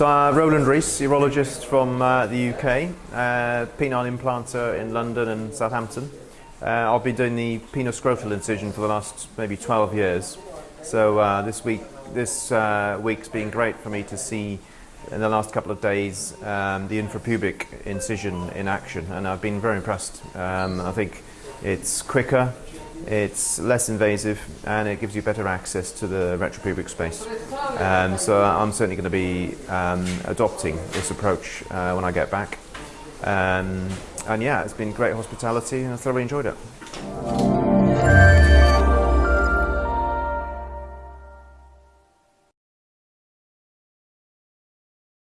So uh, Roland Rees, urologist from uh, the UK, uh, penile implanter in London and Southampton. Uh, I've been doing the penoscrotal incision for the last maybe 12 years. So uh, this week, this uh, week's been great for me to see in the last couple of days um, the infrapubic incision in action, and I've been very impressed. Um, I think it's quicker, it's less invasive and it gives you better access to the retropubic space. Um, so I'm certainly going to be um, adopting this approach uh, when I get back. Um, and yeah, it's been great hospitality and I thoroughly enjoyed it.